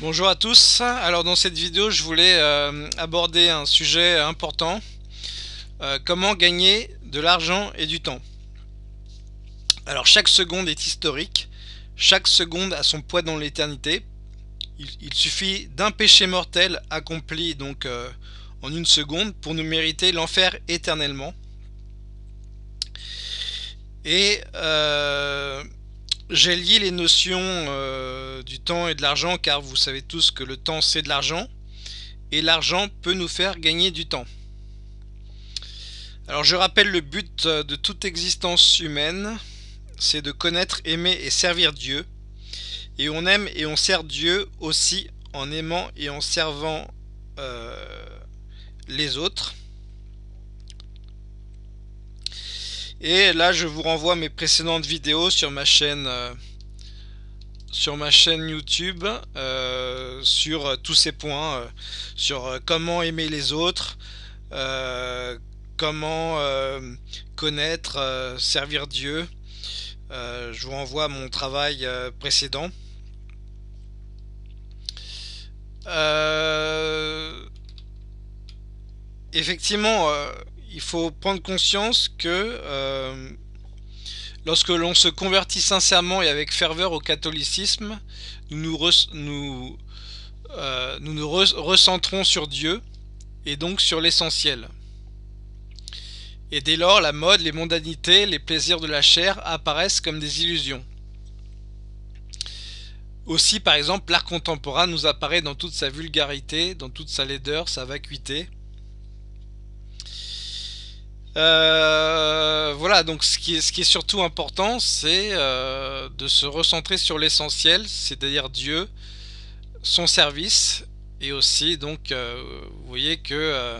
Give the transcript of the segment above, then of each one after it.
Bonjour à tous, alors dans cette vidéo je voulais euh, aborder un sujet important, euh, comment gagner de l'argent et du temps. Alors chaque seconde est historique, chaque seconde a son poids dans l'éternité, il, suffit d'un péché mortel accompli donc euh, en une seconde pour nous mériter l'enfer éternellement. Et j'ai lié les notions euh, du temps et de l'argent car vous savez tous que le temps c'est de l'argent et l'argent peut nous faire gagner du temps. Alors je rappelle le but de toute existence humaine, c'est de connaître, aimer et servir Dieu. Et on aime et on sert Dieu aussi en aimant et en servant euh, les autres. Et là, je vous renvoie mes précédentes vidéos sur ma chaîne, euh, sur ma chaîne YouTube, euh, sur euh, tous ces points, sur comment aimer les autres, comment connaître, servir Dieu. je vous renvoie à mon travail précédent. effectivement, il faut prendre conscience que euh, lorsque l'on se convertit sincèrement et avec ferveur au catholicisme, nous nous, euh, nous, nous recentrons sur Dieu et donc sur l'essentiel. Et dès lors, la mode, les mondanités, les plaisirs de la chair apparaissent comme des illusions. Aussi, par exemple, l'art contemporain nous apparaît dans toute sa vulgarité, dans toute sa laideur, sa vacuité, euh, voilà, donc ce qui, est, surtout important, c'est euh, de se recentrer sur l'essentiel, c'est-à-dire Dieu, son service, et aussi, donc, euh, vous voyez que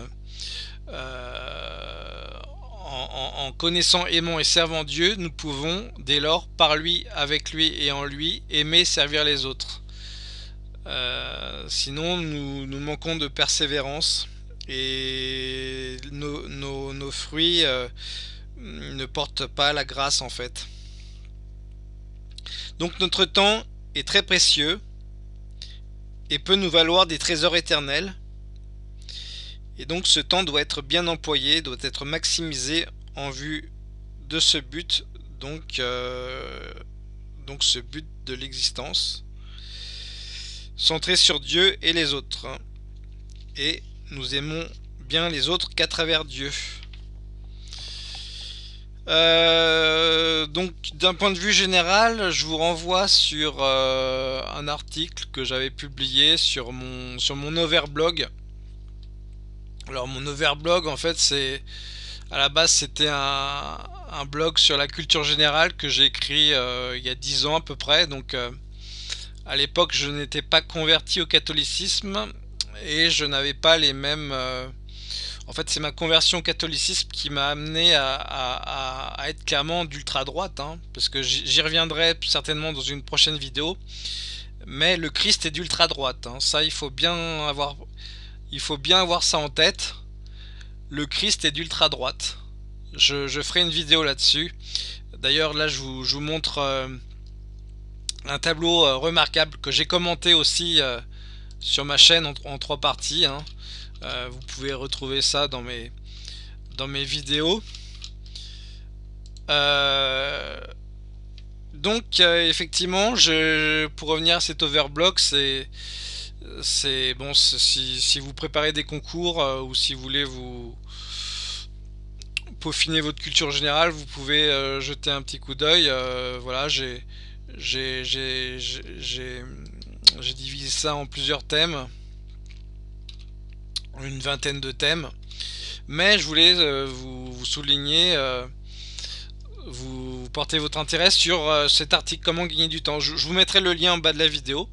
en, connaissant, aimant et servant Dieu, nous pouvons, dès lors, par lui, avec lui et en lui, aimer, servir les autres. sinon, nous manquons de persévérance et nos, fruits euh, ne portent pas la grâce en fait. Donc notre temps est très précieux et peut nous valoir des trésors éternels. Et donc ce temps doit être bien employé, doit être maximisé en vue de ce but, donc, euh, donc ce but de l'existence, centré sur Dieu et les autres. Et nous aimons bien les autres qu'à travers Dieu. Euh, donc d'un point de vue général, je vous renvoie sur euh, un article que j'avais publié sur mon, sur overblog. Alors mon overblog en fait c'est à la base c'était un, blog sur la culture générale que j'ai écrit euh, il y a 10 ans à peu près. Donc à l'époque je n'étais pas converti au catholicisme et je n'avais pas les mêmes... Euh, en fait, c'est ma conversion au catholicisme qui m'a amené à, être clairement d'ultra droite, hein, parce que j'y reviendrai certainement dans une prochaine vidéo. Mais le Christ est d'ultra droite, hein. ça il faut bien avoir, il faut bien avoir ça en tête. Le Christ est d'ultra droite. Je, ferai une vidéo là-dessus. D'ailleurs, là, je vous, montre euh, un tableau euh, remarquable que j'ai commenté aussi sur ma chaîne en, trois parties. Hein. Euh, vous pouvez retrouver ça dans mes, dans mes vidéos. Euh, donc euh, effectivement, pour revenir à cet overblock, c'est bon si, vous préparez des concours ou si vous voulez vous peaufiner votre culture générale, vous pouvez jeter un petit coup d'œil. voilà, j'ai j'ai divisé ça en plusieurs thèmes, une vingtaine de thèmes, mais je voulais euh, vous, souligner, euh, vous porter votre intérêt sur euh, cet article comment gagner du temps. Je, vous mettrai le lien en bas de la vidéo.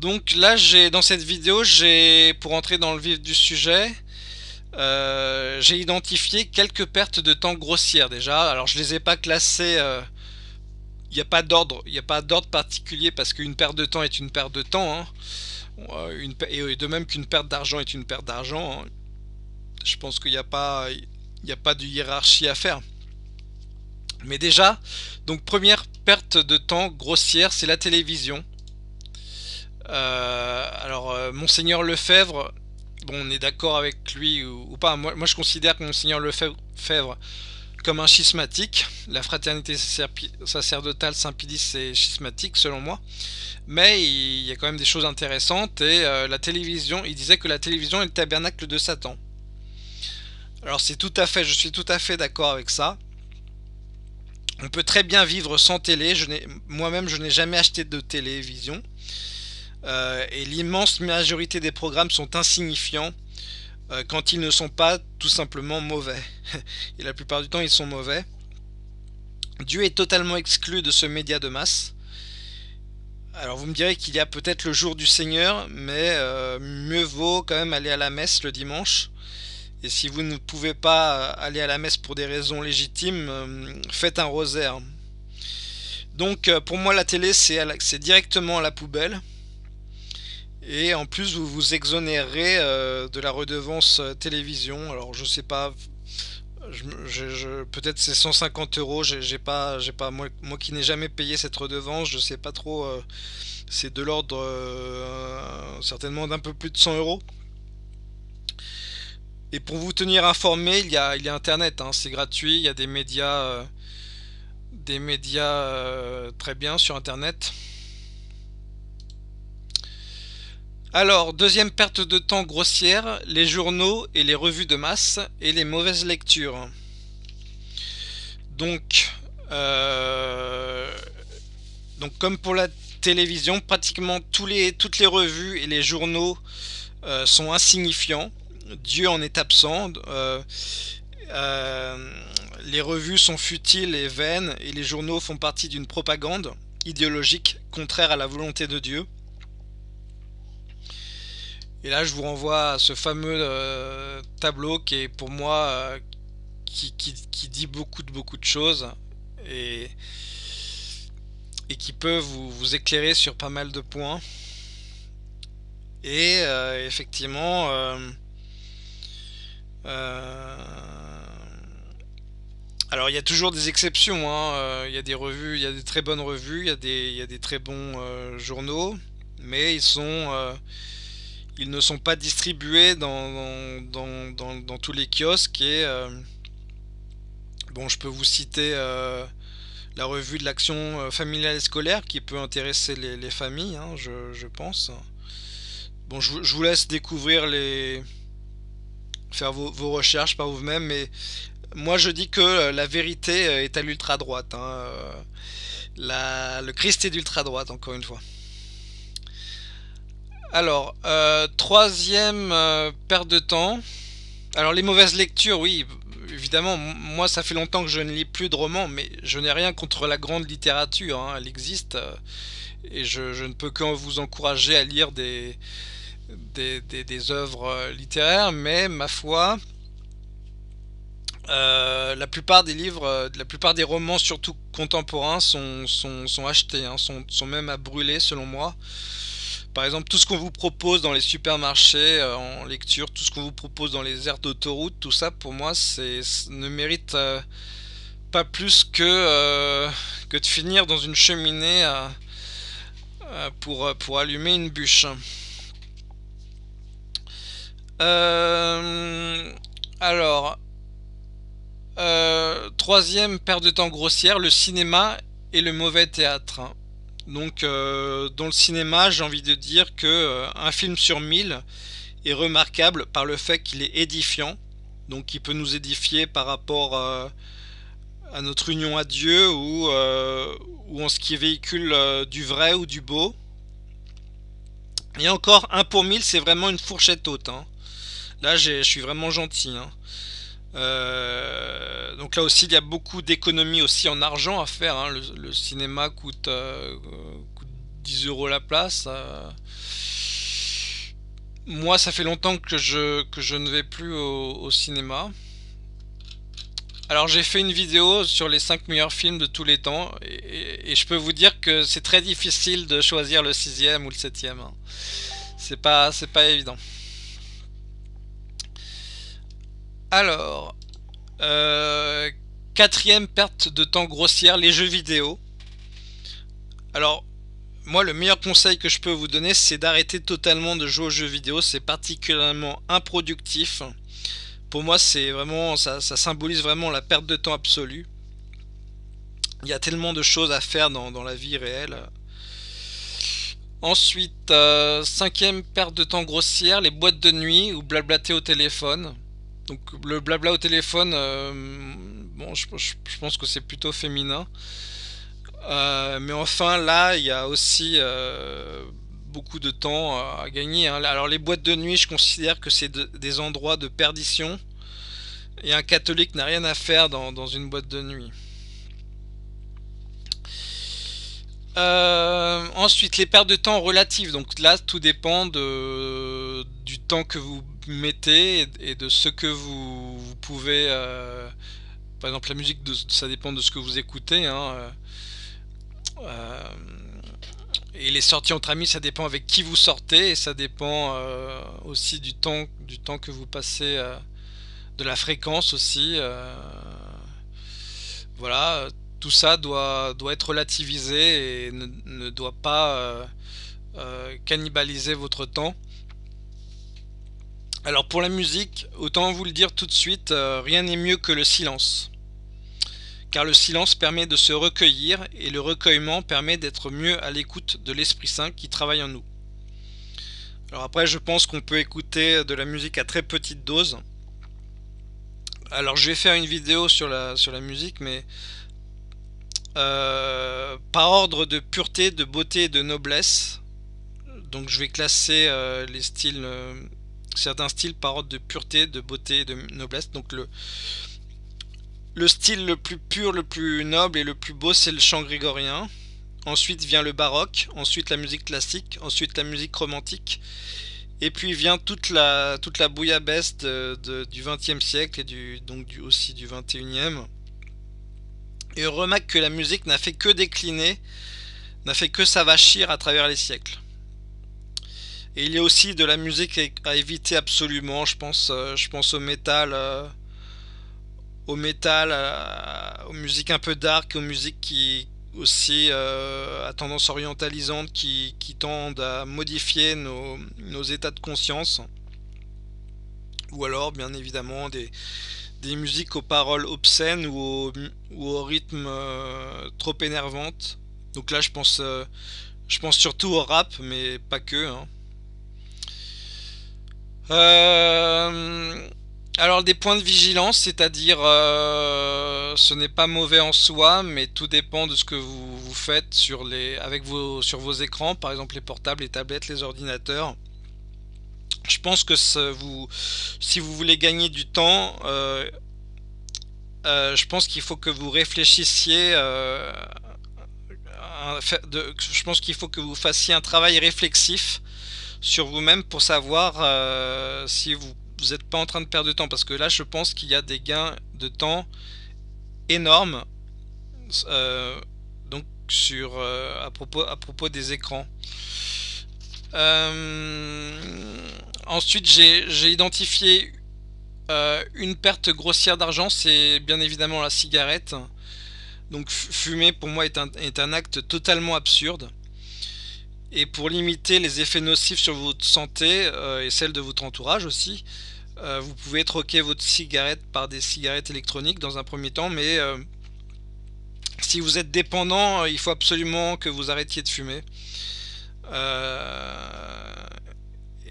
Donc là, dans cette vidéo, j'ai pour entrer dans le vif du sujet, j'ai identifié quelques pertes de temps grossières déjà. Alors je les ai pas classées n'y a pas d'ordre, il n'y a pas d'ordre particulier parce qu'une perte de temps est une perte de temps. Hein. Euh, et de même qu'une perte d'argent est une perte d'argent. Hein. Je pense qu'il n'y a pas, il a pas de hiérarchie à faire. Mais déjà, donc première perte de temps grossière, c'est la télévision. alors, Monseigneur Lefebvre, bon, on est d'accord avec lui ou, pas. Moi, moi, je considère que Monseigneur Lefebvre comme un schismatique. La fraternité sacerdotale Saint-Pédis c'est schismatique selon moi. Mais il y a quand même des choses intéressantes et euh, la télévision, il disait que la télévision est le tabernacle de Satan. Alors c'est tout à fait, je suis tout à fait d'accord avec ça. On peut très bien vivre sans télé. Moi-même, je n'ai jamais acheté de télévision. Euh, et l'immense majorité des programmes sont insignifiants quand ils ne sont pas tout simplement mauvais. Et la plupart du temps, ils sont mauvais. Dieu est totalement exclu de ce média de masse. Alors vous me direz qu'il y a peut-être le jour du Seigneur, mais euh, mieux vaut quand même aller à la messe le dimanche. Et si vous ne pouvez pas aller à la messe pour des raisons légitimes, euh, faites un rosaire. Donc pour moi la télé c'est directement à la poubelle. Et en plus, vous vous exonérez euh, de la redevance euh, télévision. Alors, je sais pas, peut-être c'est 150 euros. J'ai pas, j'ai pas moi, qui n'ai jamais payé cette redevance, je sais pas trop. Euh, c'est de l'ordre certainement d'un peu plus de 100 euros. Et pour vous tenir informé, il y a, il y a Internet, hein, c'est gratuit. Il y a des médias, des médias très bien sur Internet. Alors, deuxième perte de temps grossière, les journaux et les revues de masse et les mauvaises lectures. Donc, euh, comme pour la télévision, pratiquement toutes les revues et les journaux euh, sont insignifiants. Dieu en est absent. Euh, les revues sont futiles et vaines et les journaux font partie d'une propagande idéologique contraire à la volonté de Dieu. Et là, je vous renvoie à ce fameux euh, tableau qui est pour moi euh, qui, dit beaucoup de beaucoup de choses et, et qui peut vous, éclairer sur pas mal de points. Et euh, effectivement, alors il y a toujours des exceptions. Hein. Il y a des revues, il y a des très bonnes revues, il y il y a des très bons journaux, mais ils sont ils ne sont pas distribués dans, dans, tous les kiosques et euh, bon je peux vous citer euh, la revue de l'action euh, familiale et scolaire qui peut intéresser les, familles hein, je, pense. Bon je, vous laisse découvrir les faire vos, recherches par vous-même mais moi je dis que la vérité est à l'ultra droite hein, le Christ est d'ultra droite encore une fois alors, euh, troisième euh, perte de temps. Alors les mauvaises lectures, oui, évidemment, moi ça fait longtemps que je ne lis plus de romans, mais je n'ai rien contre la grande littérature, hein, elle existe, euh, et je, ne peux que vous encourager à lire des, œuvres littéraires, mais ma foi, la plupart des livres, la plupart des romans, surtout contemporains, sont, achetés, hein, sont même à brûler selon moi. Par exemple, tout ce qu'on vous propose dans les supermarchés euh, en lecture, tout ce qu'on vous propose dans les aires d'autoroute, tout ça, pour moi, ne mérite euh, pas plus que, euh, que de finir dans une cheminée pour, pour allumer une bûche. alors, troisième perte de temps grossière, le cinéma et le mauvais théâtre. Donc euh, dans le cinéma, j'ai envie de dire que euh, un film sur mille est remarquable par le fait qu'il est édifiant. Donc il peut nous édifier par rapport euh, à notre union à Dieu ou, en ce qui véhicule du vrai ou du beau. Et encore, un pour mille, c'est vraiment une fourchette haute. Hein. Là, je suis vraiment gentil. Hein. Euh, donc là aussi, il y a beaucoup d'économies aussi en argent à faire. Hein. Le, cinéma coûte, 10 euh, euros la place. Euh. Moi, ça fait longtemps que je, que je ne vais plus au, cinéma. Alors j'ai fait une vidéo sur les 5 meilleurs films de tous les temps et, je peux vous dire que c'est très difficile de choisir le sixième ou le septième. Hein. C'est pas, c'est pas évident. Alors, euh, quatrième perte de temps grossière, les jeux vidéo. Alors, moi, le meilleur conseil que je peux vous donner, c'est d'arrêter totalement de jouer aux jeux vidéo. C'est particulièrement improductif. Pour moi, c'est vraiment, ça, symbolise vraiment la perte de temps absolue. Il y a tellement de choses à faire dans, la vie réelle. Ensuite, euh, cinquième perte de temps grossière, les boîtes de nuit ou blablater au téléphone. Donc le blabla au téléphone, euh, je, pense que c'est plutôt féminin. Euh, mais enfin, là, il y a aussi beaucoup de temps à gagner. Hein. Alors les boîtes de nuit, je considère que c'est des endroits de perdition. Et un catholique n'a rien à faire dans une boîte de nuit. Euh, ensuite, les pertes de temps relatives. Donc là, tout dépend de, du temps que vous mettez et de ce que vous, pouvez... Euh, par exemple, la musique, ça dépend de ce que vous écoutez. Hein, euh, et les sorties entre amis, ça dépend avec qui vous sortez. Et ça dépend aussi du temps, du temps que vous passez, de la fréquence aussi. voilà tout ça doit, doit être relativisé et ne, doit pas euh, euh, cannibaliser votre temps. Alors pour la musique, autant vous le dire tout de suite, euh, rien n'est mieux que le silence. Car le silence permet de se recueillir et le recueillement permet d'être mieux à l'écoute de l'Esprit Saint qui travaille en nous. Alors après je pense qu'on peut écouter de la musique à très petite dose. Alors je vais faire une vidéo sur la, musique mais euh, par ordre de pureté, de beauté et de noblesse. Donc je vais classer euh, les styles, certains styles par ordre de pureté, de beauté et de noblesse. Donc le, le style le plus pur, le plus noble et le plus beau, c'est le chant grégorien. Ensuite vient le baroque, ensuite la musique classique, ensuite la musique romantique. Et puis vient toute la, toute la bouillabaisse du 20e siècle et donc du, aussi du 21e. Et on remarque que la musique n'a fait que décliner, n'a fait que s'avachir à travers les siècles. Et il y a aussi de la musique à éviter absolument, je pense, euh, je pense au métal, euh, au aux musiques un peu dark, aux musiques qui aussi euh, à tendance orientalisante, qui, tendent à modifier nos, nos états de conscience. Ou alors, bien évidemment, des, des musiques aux paroles obscènes ou au, rythme euh, trop énervante. Donc là, je pense, je pense surtout au rap, mais pas que. Hein. Euh, alors des points de vigilance, c'est-à-dire ce n'est pas mauvais en soi, mais tout dépend de ce que vous, faites sur les, avec vos, sur vos écrans, par exemple les portables, les tablettes, les ordinateurs. Je pense que si vous voulez gagner du temps, euh, euh, je pense qu'il faut que vous réfléchissiez. Euh, je pense qu'il faut que vous fassiez un travail réflexif sur vous-même pour savoir si vous n'êtes pas en train de perdre de temps. Parce que là, je pense qu'il y a des gains de temps énormes. donc sur à propos à propos des écrans. Ensuite, j'ai identifié euh, une perte grossière d'argent, c'est bien évidemment la cigarette. Donc fumer pour moi est un, acte totalement absurde. Et pour limiter les effets nocifs sur votre santé euh, et celle de votre entourage aussi, euh, vous pouvez troquer votre cigarette par des cigarettes électroniques dans un premier temps, mais si vous êtes dépendant, il faut absolument que vous arrêtiez de fumer.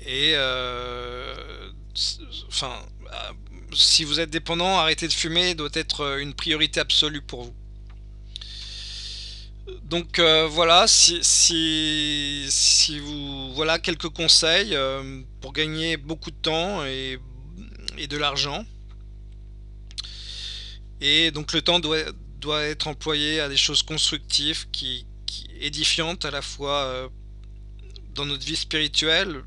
et enfin, euh, si vous êtes dépendant, arrêter de fumer doit être euh, une priorité absolue pour vous. Donc euh, voilà, si, si, vous voilà quelques conseils pour gagner beaucoup de temps et, de l'argent. Et donc le temps doit, être employé à des choses constructives, qui, édifiantes à la fois dans notre vie spirituelle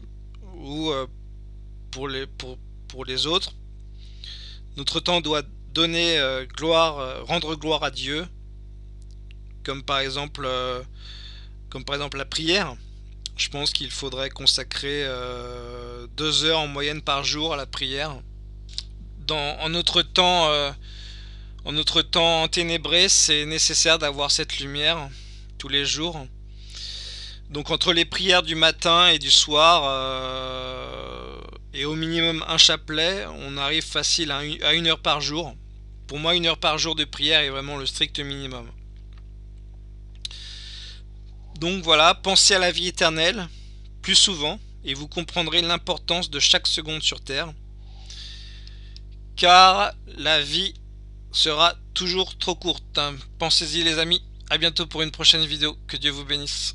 ou pour les, pour, les autres. Notre temps doit donner euh, gloire, euh, rendre gloire à Dieu, comme par exemple, euh, comme par exemple la prière. Je pense qu'il faudrait consacrer deux heures en moyenne par jour à la prière. Dans, en notre temps, en notre temps enténébré, c'est nécessaire d'avoir cette lumière tous les jours. Donc entre les prières du matin et du soir, euh, et au minimum un chapelet, on arrive facile à une heure par jour. Pour moi, une heure par jour de prière est vraiment le strict minimum. Donc voilà, pensez à la vie éternelle plus souvent et vous comprendrez l'importance de chaque seconde sur Terre. Car la vie sera toujours trop courte. Pensez-y les amis, à bientôt pour une prochaine vidéo, que Dieu vous bénisse.